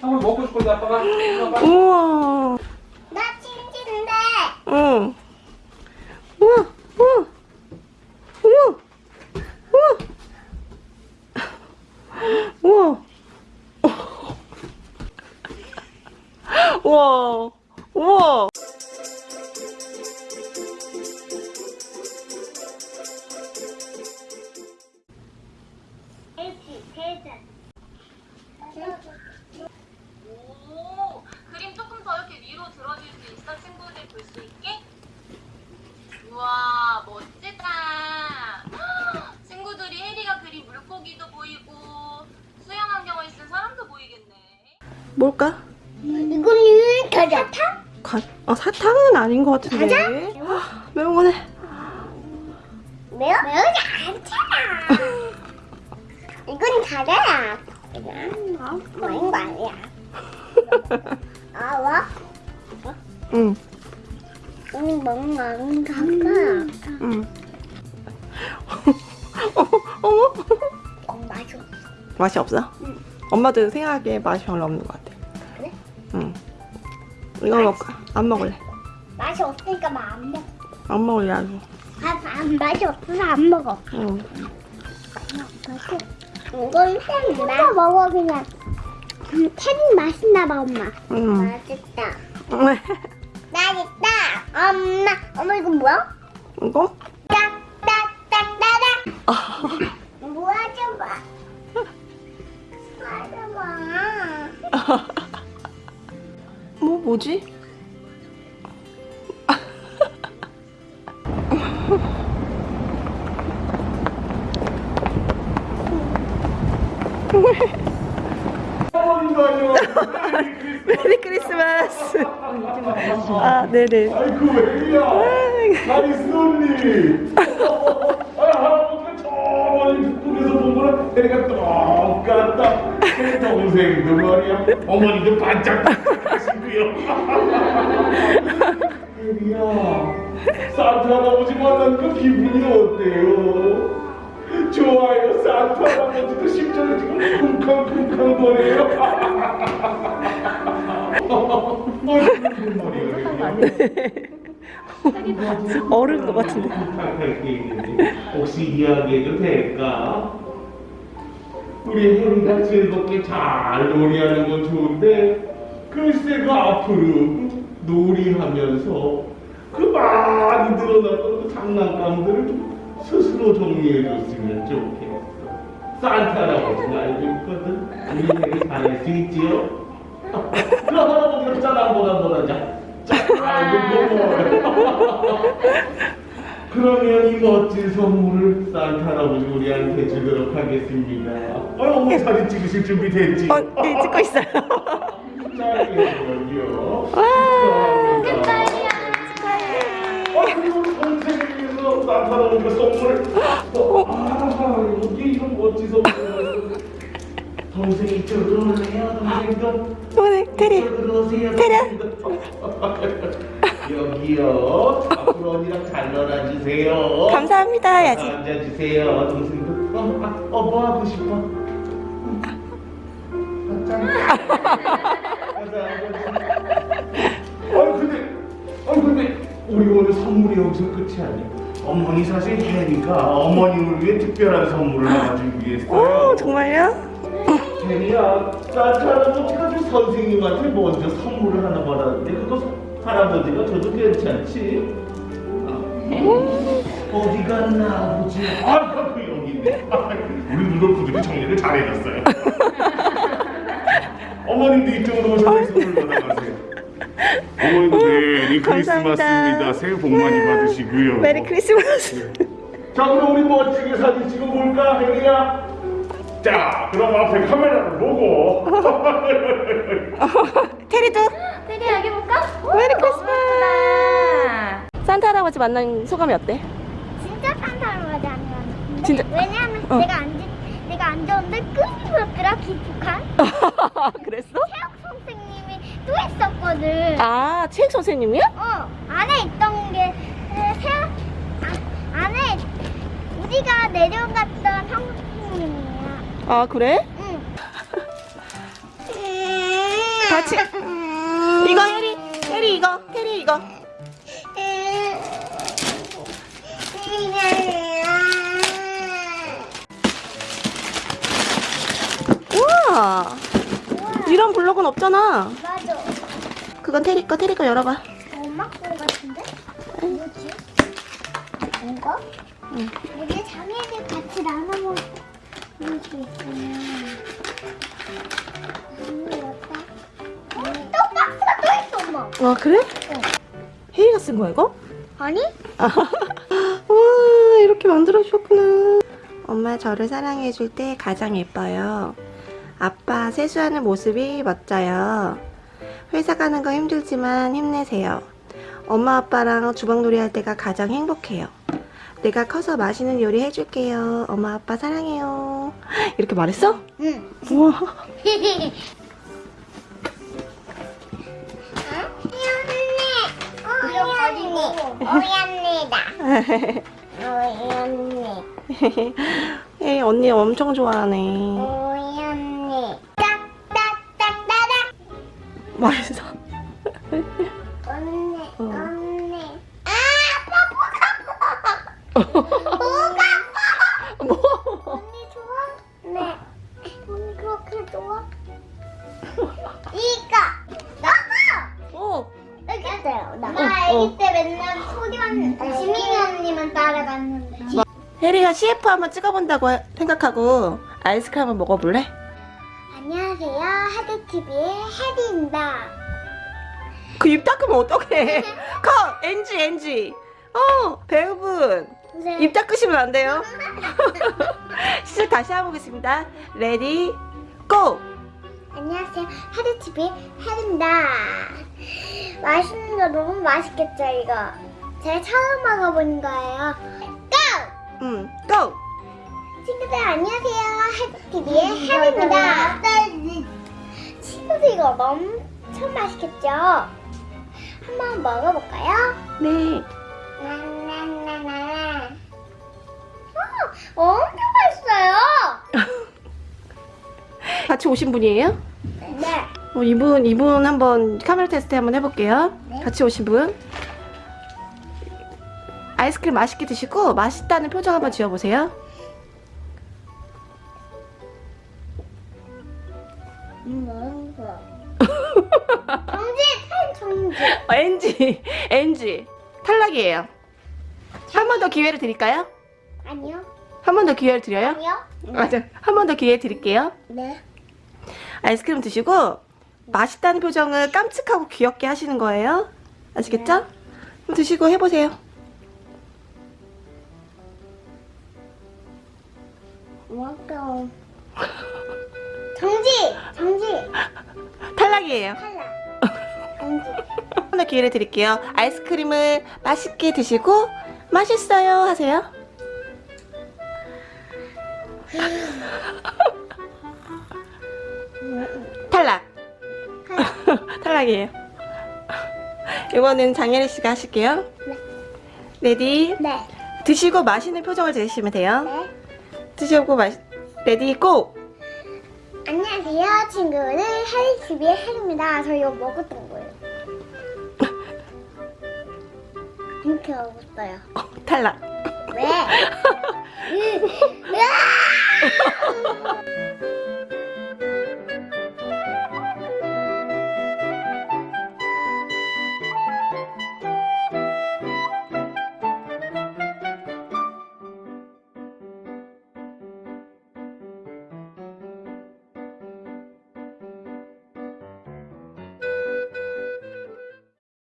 한번 먹고 싶은데 아빠가 아빠. 우와. 나 찐찐데. 응. 우와, 우와. 우와. 우와. 우와. 우와. 우와. 있어? 친구들 볼수 있게? 우와, 멋지다. 헉, 친구들이 혜리가 그린 물고기도 보이고 수영 안경을 쓴 사람도 보이겠네. 뭘까? 가자. 타? 가, 어, 사탕은 아닌 것 같은데. 아, 매운 거네. 매워? 매우지 않잖아. 이건 가자야. 그냥 먹는 거 아니야. 아, 와? 응, 거 아닌가? 응. 어머, 어머. 어, 맛있어. 맛이 없어? 엄마도 생각에 맛이 별로 없는 것 같아. 그래? 응. 이거 먹을까? 안 먹을래. 맛이 없으니까 막 안 먹어. 안 먹을래, 아주. 아, 안, 맛이 없어서 안 먹어. 응. 이건 쌤 맛. 먹어 그냥. 음, 캔 맛있나 봐 엄마. 응. 맛있다. 맛있다. 엄마. 엄마 이거 뭐야? 이거? 딱딱딱딱딱. 아, 뭐야 좀 봐. 맞아 봐. 뭐, 뭐지? 아, 네네. 아이고 혜리야? 나이스언니 아 할아버지가 저 멀리 북극에서 본 거랑 혜리가 똑같다. 동생도 말이야. 어머니도 반짝 하시고요. 혜리야. 산타 할아버지 만난 그 기분이 어때요? 좋아요 산타 할아버지도 심장이 지금 쿵쾅쿵쾅 거려요 머리가 어른 것 같은데. 혹시 이야기해도 될까? 우리 혜리가 즐겁게 잘 놀이하는 건 좋은데 글쎄 그 앞으로 놀이하면서 그 많이 늘어났던 그 장난감들을 좀 스스로 정리해줬으면 좋겠어 산타 할아버지는 알고 있거든 우리 혜리 잘할 수 있지요? 그 할아버지가 짠 한번 한번 하자 자, 아이고 고마워요 그러면 이 멋진 선물을 산타 할아버지 우리한테 주도록 하겠습니다. 어, 어머 사진 찍으실 준비 됐지? 어, 네, 찍고 있어요. 짱이에요. 와, 축하합니다. 어, 그리고 선생님이 위해서 산타 할아버지가 선물을 어, 아, 여기 이런 멋진 선물 동생 이쪽으로 올래요, 동생도. 오늘 테리. 테리야. 여기요. 앞으로 언니랑 잘 놀아주세요. 감사합니다, 해야지. 앉아주세요. 동생도. 어, 아, 어, 뭐 하고 싶어? 아, 근데, 아, 근데 우리 오늘 선물이 여기서 끝이 아니야. 어머니 사실 혜리가 어머님을 위해 특별한 선물을 하나 준비했어요. 오, 정말요? 산타 할아버지가 그 선생님한테 먼저 선물을 하나 받았는데 그거 할아버지가 줘도 괜찮지? 아, 어디 갔나 아버지? 아, 그 여기 있네. 우리 루돌프들이 정리를 잘 해놨어요. 어머님도 이쪽으로 오셔서 선물 받아가세요. 어머님도 Merry 감사합니다. 크리스마스입니다. 새해 복 많이 받으시고요. Merry Christmas. 자 그럼 우리 멋지게 사진 찍어 볼까 혜리야? 자 그럼 앞에 카메라를 보고 혜리도 혜리 여기 볼까? Merry Christmas. 산타 할아버지 만난 소감이 어때? 진짜 산타 할아버지 아니야. 진짜- 왜냐면 어. 내가 앉은 내가 앉았는데 끊임없더라 기특한 그랬어? 체육 선생님이 또 있었거든. 아, 체육 선생님이야? 어 안에 있던 게 에, 세 아, 안에 우리가 내려갔던 선생님이야. 아, 그래? 응. 같이. 이거 해리, 해리 이거, 해리 이거. 우와. 이런 블록은 없잖아. 맞아. 그건 테리 거, 테리 거 열어봐. 엄마 거 같은데? 뭐지? 이거? 응. 이게 자매들 같이 나눠 먹을 수 있으면 아무것도 또 박스가 또 있어 엄마 와 그래? 혜리가 쓴 거야 이거? 아니? 와 이렇게 만들어 주셨구나. 엄마 저를 사랑해 줄 때 가장 예뻐요. 아빠 세수하는 모습이 멋져요. 회사 가는 거 힘들지만 힘내세요. 엄마 아빠랑 주방놀이 할 때가 가장 행복해요. 내가 커서 맛있는 요리 해줄게요. 엄마 아빠 사랑해요. 이렇게 말했어? 응 우와. 오연니 오연니다 오연니 에 언니 엄청 좋아하네. 오연니 딱딱딱따닥 맛있어. 언니 어. 언니 아 아빠 뭐가 뭐? 언니 좋아? 네 언니 그렇게 좋아? 이거 나가 어. 여기 있어요 나 어, 아기 어. 때 맨날 소리만 지민이 언니만 따라갔는데 혜리가 CF 한번 찍어본다고 해- 생각하고 아이스크림 한번 먹어볼래? 안녕하세요 하드TV의 혜리입니다 그 입 닦으면 어떡해 컷! NG NG 어 배우분 네. 입 닦으시면 안 돼요 시작 다시 해보겠습니다 Ready go! 안녕하세요 하드TV의 혜리입니다 맛있는 거 너무 맛있겠죠 이거 제가 처음 먹어본 거예요 Go! 음, go! 친구들 안녕하세요 하드TV의 혜리입니다 친구들 이거 엄청 맛있겠죠? 한번 먹어볼까요? 네 어, 엄청 맛있어요 같이 오신 분이에요? 네 어, 이분 이분 한번 카메라 테스트 한번 해볼게요 네. 같이 오신 분 아이스크림 맛있게 드시고 맛있다는 표정 한번 지어보세요 음, 정지! 정지! 어, NG NG 탈락이에요 한 번 더 기회를 드릴까요? 아니요. 한 번 더 기회를 드려요? 아니요. 맞아 한 번 더 기회 드릴게요 네. 아이스크림 드시고 맛있다는 표정을 깜찍하고 귀엽게 하시는 거예요 아시겠죠? 한번 드시고 해보세요. 정지! 정지! 탈락이에요 탈락. 정지. 한번더 기회를 드릴게요 아이스크림을 맛있게 드시고 맛있어요 하세요 탈락 탈락이에요 이거는 장혜리 씨가 하실게요 네. Ready 네. 드시고 마시는 표정을 지으시면 돼요 네. 드시고 마시 Ready go 안녕하세요, 친구들. 하리TV의 하리입니다. 저 이거 먹었던 거예요. 이렇게 먹었어요. 탈락 왜? 으, 으아!